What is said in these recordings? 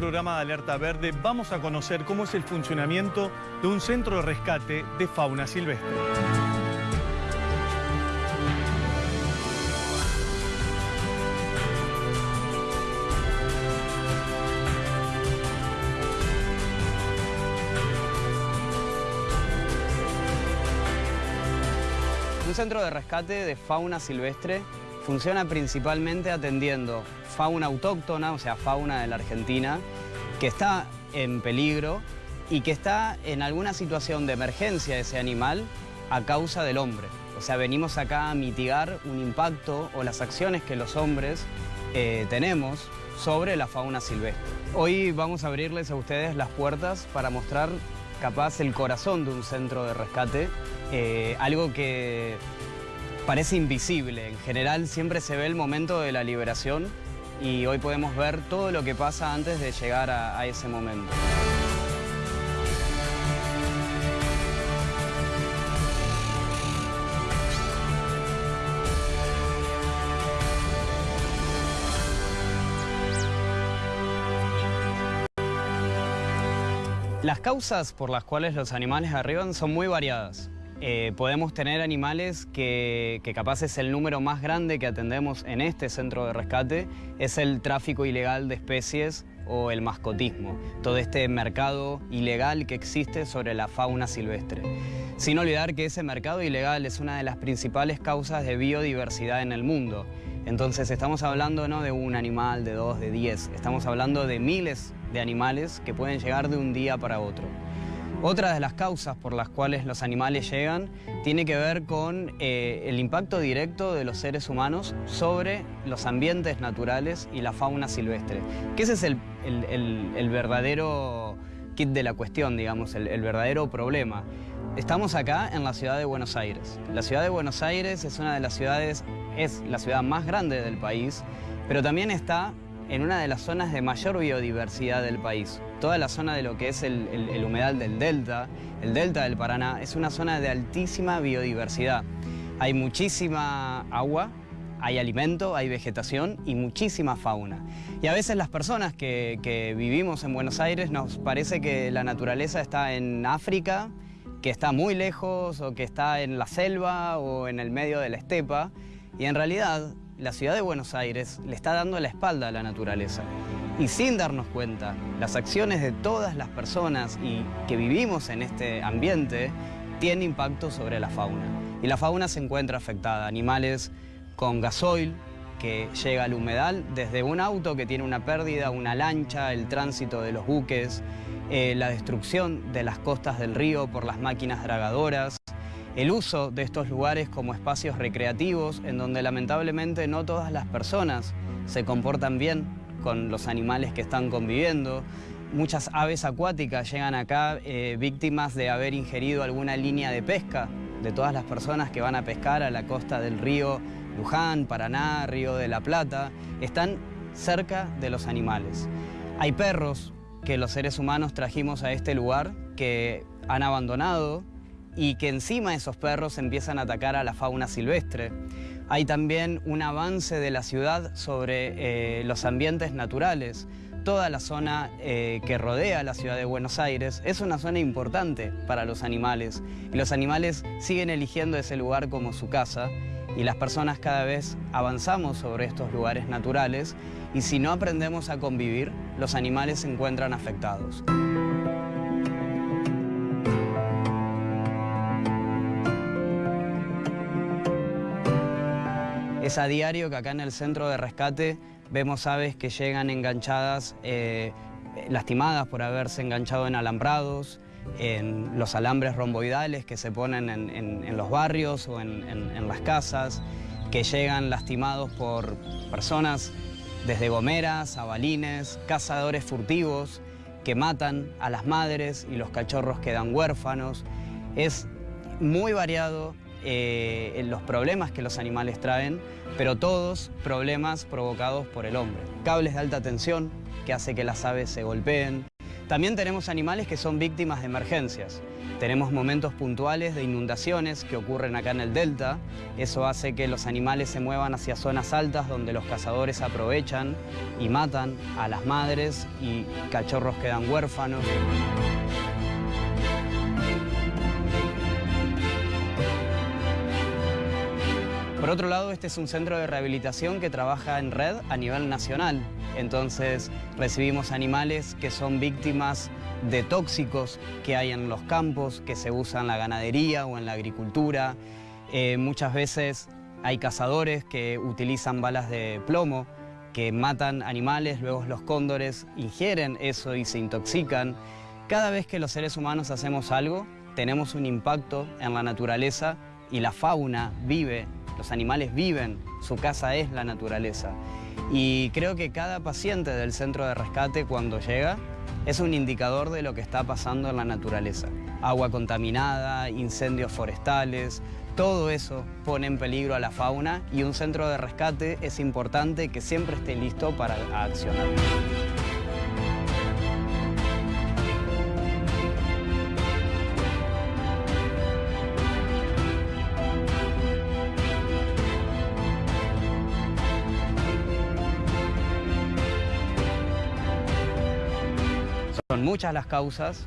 programa de Alerta Verde vamos a conocer cómo es el funcionamiento de un centro de rescate de fauna silvestre. Un centro de rescate de fauna silvestre funciona principalmente atendiendo fauna autóctona, o sea, fauna de la Argentina, que está en peligro y que está en alguna situación de emergencia ese animal a causa del hombre. O sea, venimos acá a mitigar un impacto o las acciones que los hombres eh, tenemos sobre la fauna silvestre. Hoy vamos a abrirles a ustedes las puertas para mostrar capaz el corazón de un centro de rescate, eh, algo que parece invisible. En general siempre se ve el momento de la liberación y hoy podemos ver todo lo que pasa antes de llegar a, a ese momento. Las causas por las cuales los animales arriban son muy variadas. Eh, podemos tener animales que, que, capaz es el número más grande que atendemos en este centro de rescate, es el tráfico ilegal de especies o el mascotismo, todo este mercado ilegal que existe sobre la fauna silvestre. Sin olvidar que ese mercado ilegal es una de las principales causas de biodiversidad en el mundo. Entonces estamos hablando no de un animal, de dos, de diez, estamos hablando de miles de animales que pueden llegar de un día para otro. Otra de las causas por las cuales los animales llegan tiene que ver con eh, el impacto directo de los seres humanos sobre los ambientes naturales y la fauna silvestre. Que ese es el, el, el, verdadero kit de la cuestión, digamos, el, el verdadero problema. Estamos acá en la ciudad de Buenos Aires. La ciudad de Buenos Aires es una de las ciudades, es la ciudad más grande del país, pero también está en una de las zonas de mayor biodiversidad del país. Toda la zona de lo que es el, humedal del Delta, el Delta del Paraná, es una zona de altísima biodiversidad. Hay muchísima agua, hay alimento, hay vegetación y muchísima fauna. Y a veces las personas que vivimos en Buenos Aires nos parece que la naturaleza está en África, que está muy lejos o que está en la selva o en el medio de la estepa. Y en realidad la ciudad de Buenos Aires le está dando la espalda a la naturaleza. Y sin darnos cuenta, las acciones de todas las personas y que vivimos en este ambiente tienen impacto sobre la fauna. Y la fauna se encuentra afectada. Animales con gasoil que llega al humedal, desde un auto que tiene una pérdida, una lancha, el tránsito de los buques, eh, la destrucción de las costas del río por las máquinas dragadoras, el uso de estos lugares como espacios recreativos en donde lamentablemente no todas las personas se comportan bien con los animales que están conviviendo. Muchas aves acuáticas llegan acá eh, víctimas de haber ingerido alguna línea de pesca de todas las personas que van a pescar a la costa del río Luján, Paraná, Río de la Plata, están cerca de los animales. Hay perros que los seres humanos trajimos a este lugar que han abandonado y que encima esos perros empiezan a atacar a la fauna silvestre. Hay también un avance de la ciudad sobre eh, los ambientes naturales. Toda la zona eh, que rodea la ciudad de Buenos Aires es una zona importante para los animales y los animales siguen eligiendo ese lugar como su casa y las personas cada vez avanzamos sobre estos lugares naturales y si no aprendemos a convivir, los animales se encuentran afectados. Es a diario que acá en el centro de rescate vemos aves que llegan enganchadas, eh, lastimadas por haberse enganchado en alambrados, en los alambres romboidales que se ponen en, los barrios o en, en, las casas, que llegan lastimados por personas desde gomeras a balines, cazadores furtivos que matan a las madres y los cachorros quedan huérfanos. Es muy variado eh, los problemas que los animales traen, pero todos problemas provocados por el hombre. Cables de alta tensión que hace que las aves se golpeen. También tenemos animales que son víctimas de emergencias. Tenemos momentos puntuales de inundaciones que ocurren acá en el delta. Eso hace que los animales se muevan hacia zonas altas donde los cazadores aprovechan y matan a las madres y cachorros quedan huérfanos. Por otro lado, este es un centro de rehabilitación que trabaja en red a nivel nacional. Entonces recibimos animales que son víctimas de tóxicos que hay en los campos, que se usan en la ganadería o en la agricultura. Eh, muchas veces hay cazadores que utilizan balas de plomo, que matan animales, luego los cóndores ingieren eso y se intoxican. Cada vez que los seres humanos hacemos algo, tenemos un impacto en la naturaleza y la fauna vive los animales viven, su casa es la naturaleza. Y creo que cada paciente del centro de rescate cuando llega es un indicador de lo que está pasando en la naturaleza. Agua contaminada, incendios forestales, todo eso pone en peligro a la fauna y un centro de rescate es importante que siempre esté listo para accionar. Son muchas las causas,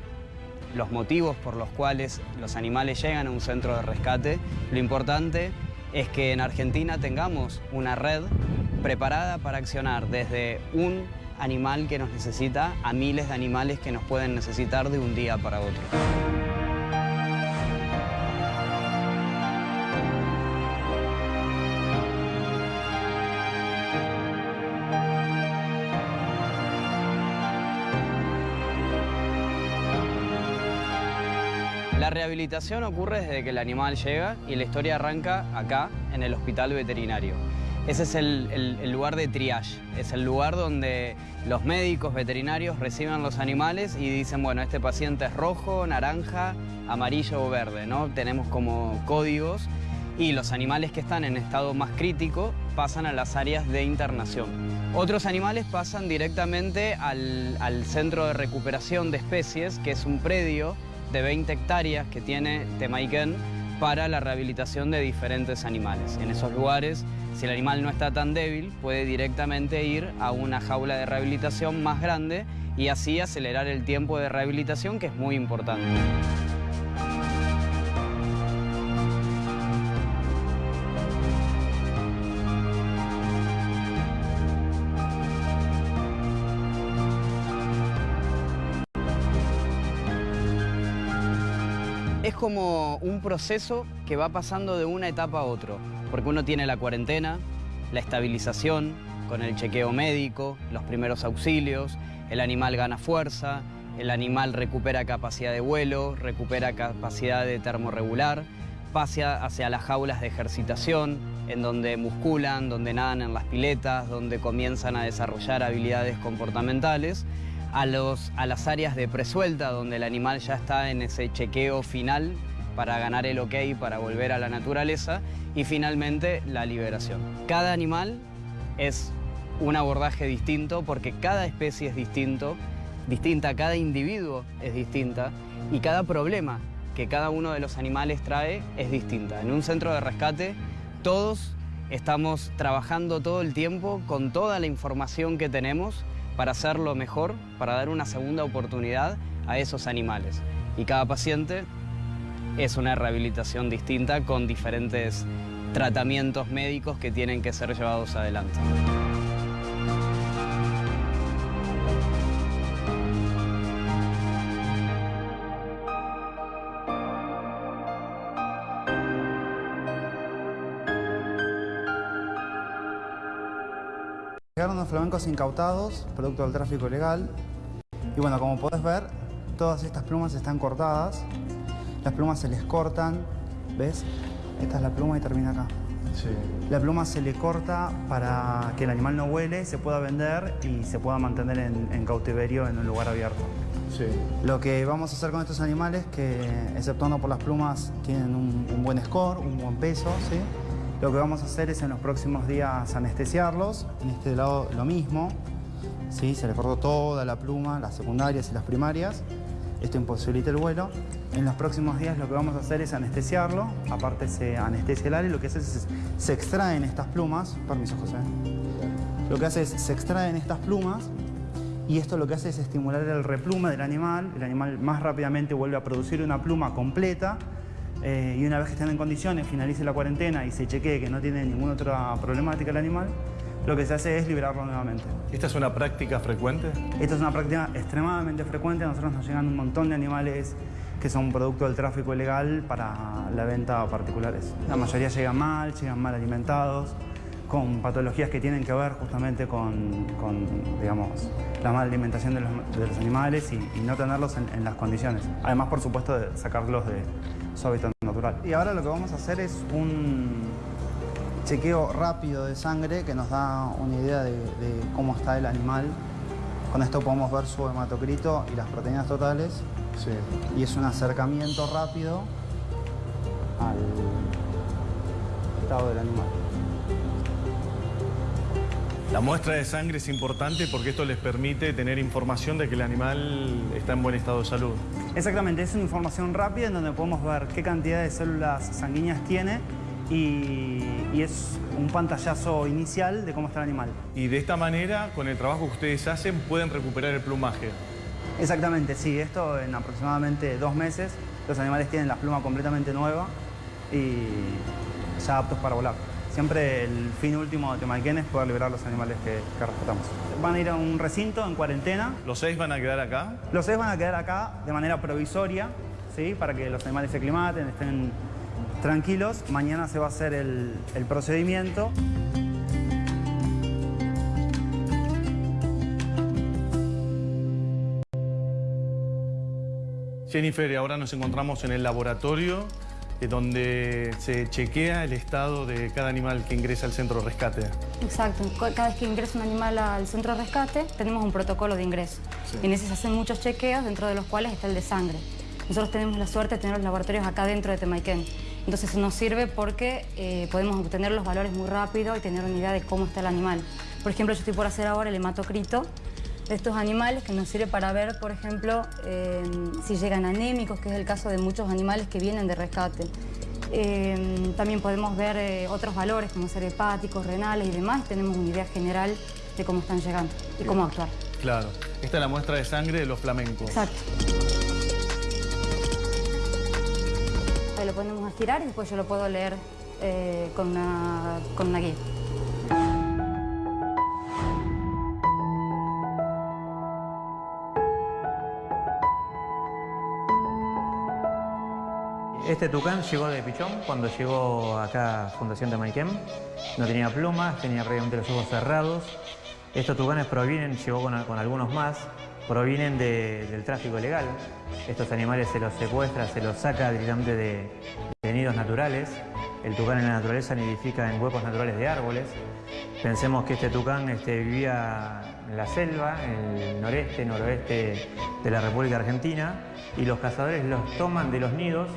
los motivos por los cuales los animales llegan a un centro de rescate. Lo importante es que en Argentina tengamos una red preparada para accionar desde un animal que nos necesita a miles de animales que nos pueden necesitar de un día para otro. Rehabilitación ocurre desde que el animal llega y la historia arranca acá, en el hospital veterinario. Ese es el, lugar de triage, es el lugar donde los médicos veterinarios reciben los animales y dicen, bueno, este paciente es rojo, naranja, amarillo o verde, ¿no? Tenemos como códigos y los animales que están en estado más crítico pasan a las áreas de internación. Otros animales pasan directamente al, al centro de recuperación de especies, que es un predio de 20 hectáreas que tiene Temaiken para la rehabilitación de diferentes animales. En esos lugares, si el animal no está tan débil, puede directamente ir a una jaula de rehabilitación más grande y así acelerar el tiempo de rehabilitación que es muy importante. Es como un proceso que va pasando de una etapa a otra, porque uno tiene la cuarentena, la estabilización, con el chequeo médico, los primeros auxilios, el animal gana fuerza, el animal recupera capacidad de vuelo, recupera capacidad de termorregular, pasa hacia las jaulas de ejercitación, en donde musculan, donde nadan en las piletas, donde comienzan a desarrollar habilidades comportamentales a, las áreas de presuelta, donde el animal ya está en ese chequeo final para ganar el ok, para volver a la naturaleza, y finalmente la liberación. Cada animal es un abordaje distinto porque cada especie es distinto, distinta, cada individuo es distinta y cada problema que cada uno de los animales trae es distinta. En un centro de rescate todos estamos trabajando todo el tiempo con toda la información que tenemos para hacerlo mejor, para dar una segunda oportunidad a esos animales. Y cada paciente es una rehabilitación distinta con diferentes tratamientos médicos que tienen que ser llevados adelante. Flamencos incautados, producto del tráfico ilegal. Y bueno, como podés ver, todas estas plumas están cortadas. Las plumas se les cortan, ¿ves? Esta es la pluma y termina acá. Sí. La pluma se le corta para que el animal no huele, se pueda vender y se pueda mantener en, cautiverio en un lugar abierto. Sí. Lo que vamos a hacer con estos animales, que exceptuando por las plumas, tienen un, un buen score, un buen peso, ¿sí? Lo que vamos a hacer es en los próximos días anestesiarlos. En este lado lo mismo. ¿sí? Se le cortó toda la pluma, las secundarias y las primarias. esto imposibilita el vuelo. En los próximos días lo que vamos a hacer es anestesiarlo, aparte se anestesia el área lo que hace es se extraen estas plumas, permiso José, lo que hace es se extraen estas plumas y esto lo que hace es estimular el replume del animal, el animal más rápidamente vuelve a producir una pluma completa eh, y una vez que estén en condiciones, finalice la cuarentena y se chequee que no tiene ninguna otra problemática el animal, lo que se hace es liberarlo nuevamente. ¿Esta es una práctica frecuente? Esta es una práctica extremadamente frecuente. A nosotros nos llegan un montón de animales que son producto del tráfico ilegal para la venta a particulares. La mayoría llegan mal, llegan mal alimentados, con patologías que tienen que ver justamente con, digamos, la mala alimentación de los, animales y, no tenerlos en, en, las condiciones. Además, por supuesto, de sacarlos de su hábitat natural. Y ahora lo que vamos a hacer es un chequeo rápido de sangre que nos da una idea de, cómo está el animal. Con esto podemos ver su hematocrito y las proteínas totales. Y es un acercamiento rápido al estado del animal. La muestra de sangre es importante porque esto les permite tener información de que el animal está en buen estado de salud. Exactamente, es una información rápida en donde podemos ver qué cantidad de células sanguíneas tiene y, es un pantallazo inicial de cómo está el animal. Y de esta manera, con el trabajo que ustedes hacen, pueden recuperar el plumaje. Exactamente, sí. Esto en aproximadamente dos meses, los animales tienen la pluma completamente nueva y ya aptos para volar. Siempre el fin último de Temalquén es poder liberar los animales que, que, rescatamos. Van a ir a un recinto en cuarentena. ¿Los seis van a quedar acá? Los seis van a quedar acá de manera provisoria, ¿sí? para que los animales se aclimaten, estén tranquilos, mañana se va a hacer el, procedimiento. Jennifer, y ahora nos encontramos en el laboratorio donde se chequea el estado de cada animal que ingresa al centro de rescate. Exacto, cada vez que ingresa un animal al centro de rescate tenemos un protocolo de ingreso. En ese se hacen muchos chequeos, dentro de los cuales está el de sangre. Nosotros tenemos la suerte de tener los laboratorios acá dentro de Temaiken. Entonces eso nos sirve porque eh, podemos obtener los valores muy rápido y tener una idea de cómo está el animal. Por ejemplo, yo estoy por hacer ahora el hematocrito de estos animales que nos sirve para ver, por ejemplo, eh, si llegan anémicos, que es el caso de muchos animales que vienen de rescate. Eh, también podemos ver otros valores como ser hepáticos, renales y demás. tenemos una idea general de cómo están llegando y cómo actuar. Claro. Esta es la muestra de sangre de los flamencos. Exacto. lo ponemos a estirar y después yo lo puedo leer eh, con, una, con una guía. Este tucán llegó de Pichón cuando llegó acá a Fundación de Maiquem. No tenía plumas, tenía prácticamente los ojos cerrados. Estos tucanes provienen, llegó con, algunos más, provienen del tráfico ilegal. Estos animales se los secuestra, se los saca directamente de, nidos naturales. El tucán en la naturaleza nidifica en huecos naturales de árboles. Pensemos que este tucán este, vivía en la selva, en el noreste, noroeste de la República Argentina, y los cazadores los toman de los nidos,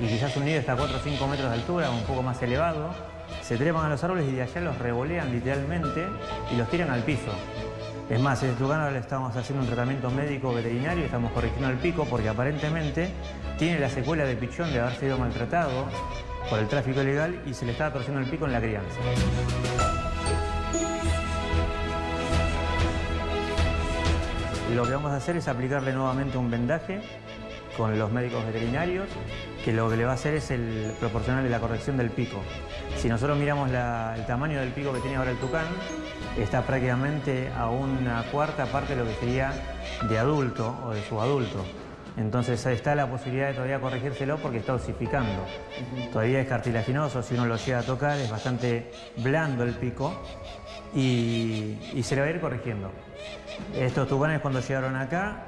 y quizás un nido está a 4 o 5 metros de altura, un poco más elevado, se trepan a los árboles y de allá los revolean literalmente y los tiran al piso. Es más, en este lugar ahora le estamos haciendo un tratamiento médico veterinario estamos corrigiendo el pico porque aparentemente tiene la secuela de pichón de haber sido maltratado por el tráfico ilegal y se le está torciendo el pico en la crianza. Lo que vamos a hacer es aplicarle nuevamente un vendaje con los médicos veterinarios, que lo que le va a hacer es el proporcionarle la corrección del pico. Si nosotros miramos el tamaño del pico que tiene ahora el tucán, está prácticamente a una cuarta parte de lo que sería de adulto o de subadulto. Entonces está la posibilidad de todavía corregírselo porque está osificando. Todavía es cartilaginoso, si uno lo llega a tocar es bastante blando el pico y, se le va a ir corrigiendo. Estos tucanes cuando llegaron acá,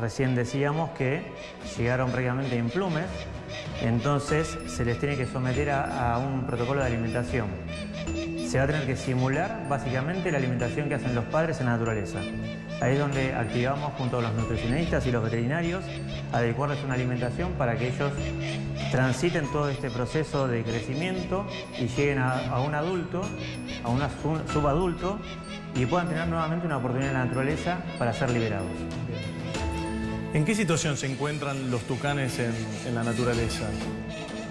recién decíamos que llegaron prácticamente en plumes, entonces se les tiene que someter a un protocolo de alimentación se va a tener que simular básicamente la alimentación que hacen los padres en la naturaleza. Ahí es donde activamos junto a los nutricionistas y los veterinarios adecuarles una alimentación para que ellos transiten todo este proceso de crecimiento y lleguen a, un adulto, a un subadulto y puedan tener nuevamente una oportunidad en la naturaleza para ser liberados. ¿En qué situación se encuentran los tucanes en, en la naturaleza?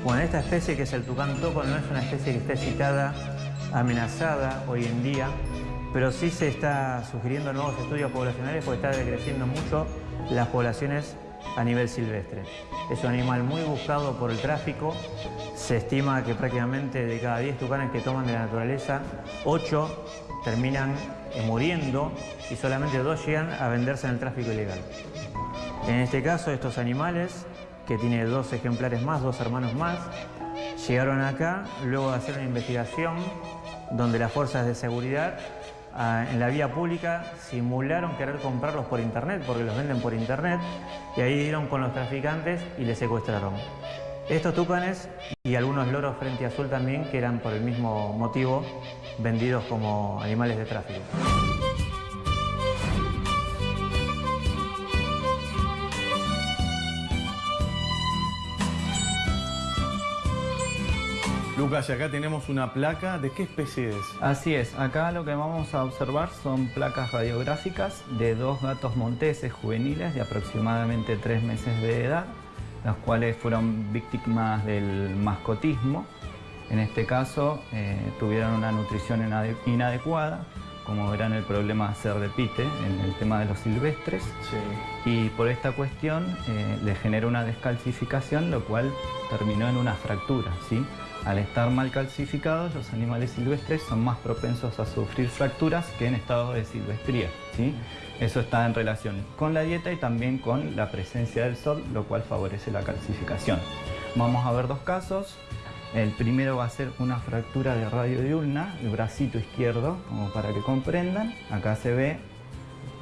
Bueno, esta especie que es el tucán toco no es una especie que esté citada, amenazada hoy en día, pero sí se está sugiriendo nuevos estudios poblacionales porque está decreciendo mucho las poblaciones a nivel silvestre. Es un animal muy buscado por el tráfico. Se estima que prácticamente de cada 10 tucanes que toman de la naturaleza, 8 terminan eh, muriendo y solamente 2 llegan a venderse en el tráfico ilegal. En este caso, estos animales, que tiene dos ejemplares más, dos hermanos más, llegaron acá luego de hacer una investigación donde las fuerzas de seguridad ah, en la vía pública simularon querer comprarlos por internet, porque los venden por internet, y ahí dieron con los traficantes y les secuestraron. Estos tucanes y algunos loros frente azul también, que eran por el mismo motivo vendidos como animales de tráfico. Lucas, y acá tenemos una placa. ¿De qué especie es? Así es, acá lo que vamos a observar son placas radiográficas de dos gatos monteses juveniles de aproximadamente tres meses de edad, los cuales fueron víctimas del mascotismo. En este caso eh, tuvieron una nutrición inade- inadecuada, como verán el problema ser de pite en el tema de los silvestres. Sí. y por esta cuestión eh, le generó una descalcificación, lo cual terminó en una fractura. ¿sí? Al estar mal calcificados, los animales silvestres son más propensos a sufrir fracturas que en estado de silvestría. ¿sí? Eso está en relación con la dieta y también con la presencia del sol, lo cual favorece la calcificación. Vamos a ver dos casos. El primero va a ser una fractura de radio diurna, el bracito izquierdo, como para que comprendan. Acá se ve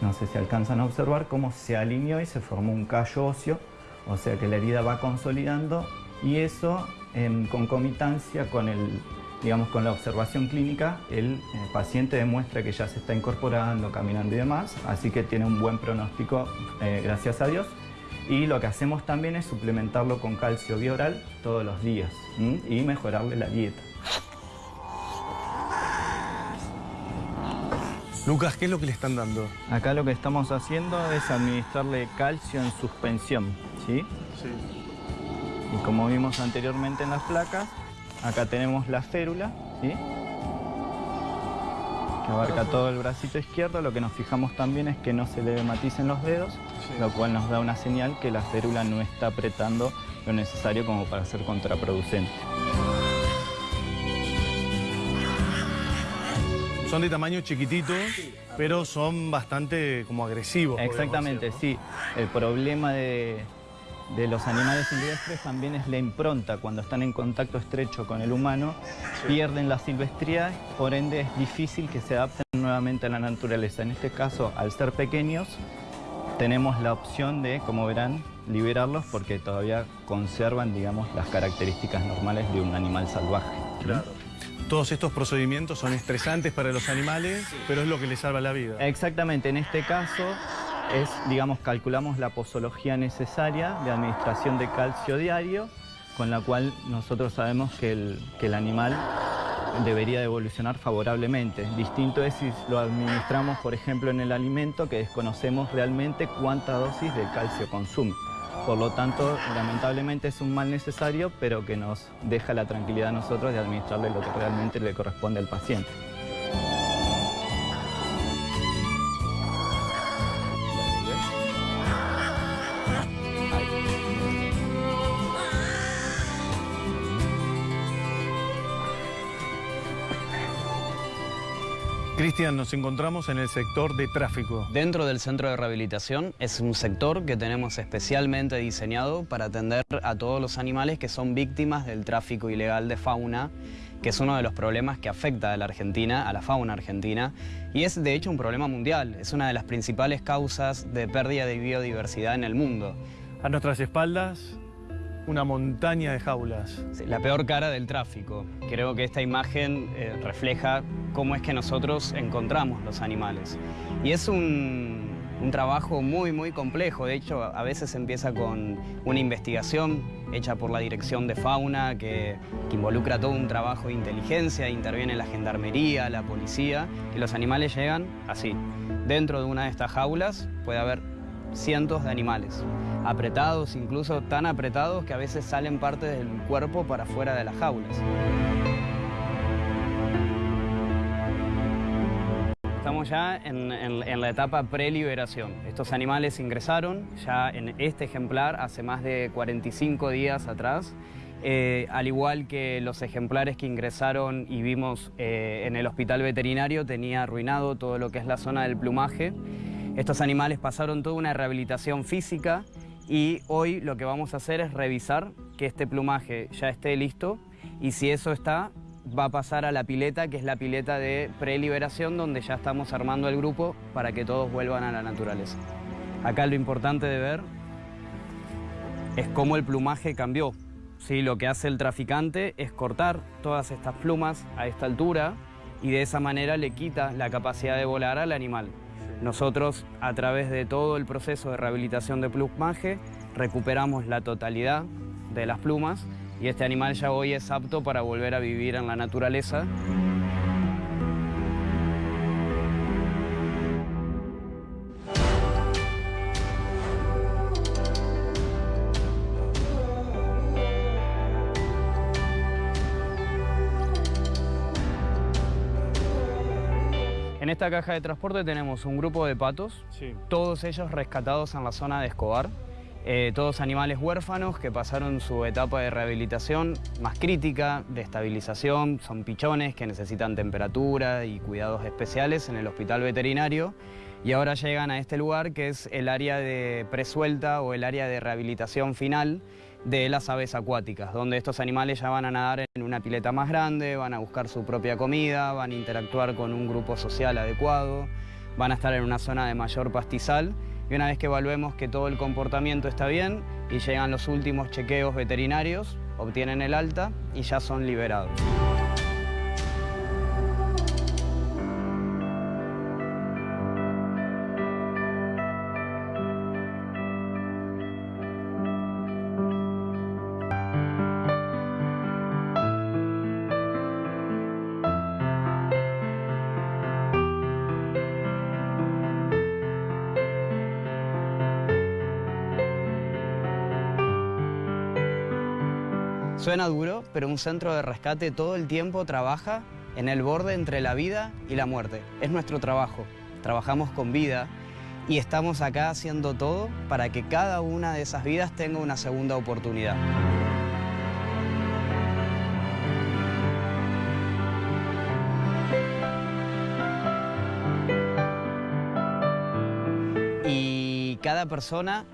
no sé si alcanzan a observar cómo se alineó y se formó un callo óseo, o sea que la herida va consolidando y eso en concomitancia con, el, digamos, con la observación clínica, el eh, paciente demuestra que ya se está incorporando, caminando y demás, así que tiene un buen pronóstico, eh, gracias a Dios. Y lo que hacemos también es suplementarlo con calcio bioral todos los días y mejorarle la dieta. Lucas, ¿qué es lo que le están dando? Acá lo que estamos haciendo es administrarle calcio en suspensión, ¿sí? Sí. Y como vimos anteriormente en las placas, acá tenemos la férula, ¿sí? que abarca todo el bracito izquierdo. Lo que nos fijamos también es que no se le maticen los dedos, Sí. lo cual nos da una señal que la férula no está apretando lo necesario como para ser contraproducente. Son de tamaño chiquitito, pero son bastante como agresivos. Exactamente, decir, sí. El problema de, de los animales silvestres también es la impronta. Cuando están en contacto estrecho con el humano, pierden la silvestría, por ende es difícil que se adapten nuevamente a la naturaleza. En este caso, al ser pequeños, tenemos la opción de, como verán, liberarlos porque todavía conservan, digamos, las características normales de un animal salvaje. Claro. Todos estos procedimientos son estresantes para los animales, pero es lo que les salva la vida. Exactamente, en este caso es, digamos, calculamos la posología necesaria de administración de calcio diario, con la cual nosotros sabemos que el, que el animal debería de evolucionar favorablemente. Distinto es si lo administramos, por ejemplo, en el alimento, que desconocemos realmente cuánta dosis de calcio consume. Por lo tanto, lamentablemente es un mal necesario, pero que nos deja la tranquilidad a nosotros de administrarle lo que realmente le corresponde al paciente. Cristian, nos encontramos en el sector de tráfico. Dentro del centro de rehabilitación es un sector que tenemos especialmente diseñado para atender a todos los animales que son víctimas del tráfico ilegal de fauna, que es uno de los problemas que afecta a la Argentina, a la fauna argentina, y es de hecho un problema mundial, es una de las principales causas de pérdida de biodiversidad en el mundo. A nuestras espaldas, una montaña de jaulas. La peor cara del tráfico. Creo que esta imagen eh, refleja cómo es que nosotros encontramos los animales. Y es un, un trabajo muy, muy complejo. De hecho, a veces empieza con una investigación hecha por la Dirección de Fauna que, que involucra todo un trabajo de inteligencia, interviene la gendarmería, la policía, y los animales llegan así. Dentro de una de estas jaulas puede haber cientos de animales, apretados, incluso tan apretados que a veces salen partes del cuerpo para fuera de las jaulas. Estamos ya en, en la etapa preliberación. Estos animales ingresaron ya en este ejemplar hace más de 45 días atrás eh, al igual que los ejemplares que ingresaron y vimos eh, en el hospital veterinario, tenía arruinado todo lo que es la zona del plumaje. Estos animales pasaron toda una rehabilitación física y hoy lo que vamos a hacer es revisar que este plumaje ya esté listo y si eso está, va a pasar a la pileta, que es la pileta de preliberación, donde ya estamos armando el grupo para que todos vuelvan a la naturaleza. Acá lo importante de ver es cómo el plumaje cambió. Sí, lo que hace el traficante es cortar todas estas plumas a esta altura y de esa manera le quita la capacidad de volar al animal. Nosotros, a través de todo el proceso de rehabilitación de plumaje, recuperamos la totalidad de las plumas y este animal ya hoy es apto para volver a vivir en la naturaleza. Esta caja de transporte tenemos un grupo de patos, todos ellos rescatados en la zona de Escobar, eh, todos animales huérfanos que pasaron su etapa de rehabilitación más crítica, de estabilización, son pichones que necesitan temperatura y cuidados especiales en el hospital veterinario. Y ahora llegan a este lugar que es el área de presuelta o el área de rehabilitación final de las aves acuáticas, donde estos animales ya van a nadar en una pileta más grande, van a buscar su propia comida, van a interactuar con un grupo social adecuado, van a estar en una zona de mayor pastizal y una vez que evaluemos que todo el comportamiento está bien y llegan los últimos chequeos veterinarios, obtienen el alta y ya son liberados. Un centro de rescate todo el tiempo trabaja en el borde entre la vida y la muerte. Es nuestro trabajo. Trabajamos con vida y estamos acá haciendo todo para que cada una de esas vidas tenga una segunda oportunidad. Y cada persona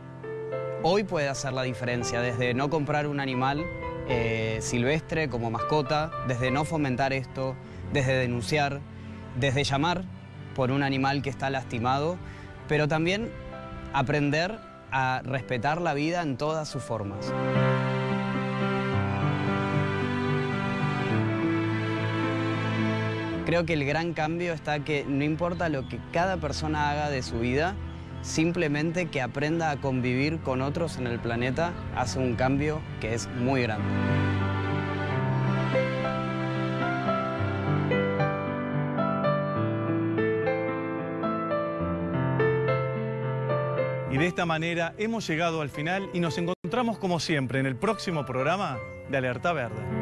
hoy puede hacer la diferencia, desde no comprar un animal eh, silvestre como mascota, desde no fomentar esto, desde denunciar, desde llamar por un animal que está lastimado, pero también aprender a respetar la vida en todas sus formas. Creo que el gran cambio está que no importa lo que cada persona haga de su vida, simplemente que aprenda a convivir con otros en el planeta hace un cambio que es muy grande. Y de esta manera hemos llegado al final y nos encontramos como siempre en el próximo programa de Alerta Verde.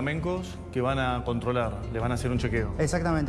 Flamencos que van a controlar, le van a hacer un chequeo. Exactamente,